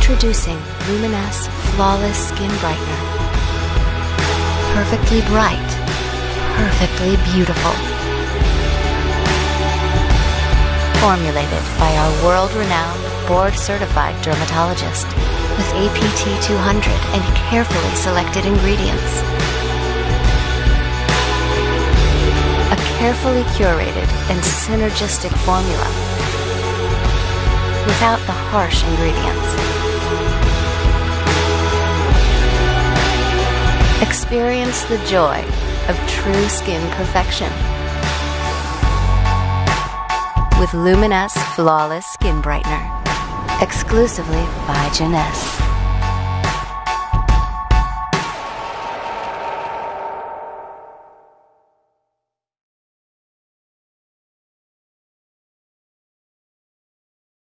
Introducing Luminesce Flawless Skin Brightener. Perfectly bright, perfectly beautiful. Formulated by our world renowned, board certified dermatologist with APT 200 and carefully selected ingredients. A carefully curated and synergistic formula without the harsh ingredients. Experience the joy of true skin perfection with Luminesce Flawless Skin Brightener. Exclusively by Jeunesse.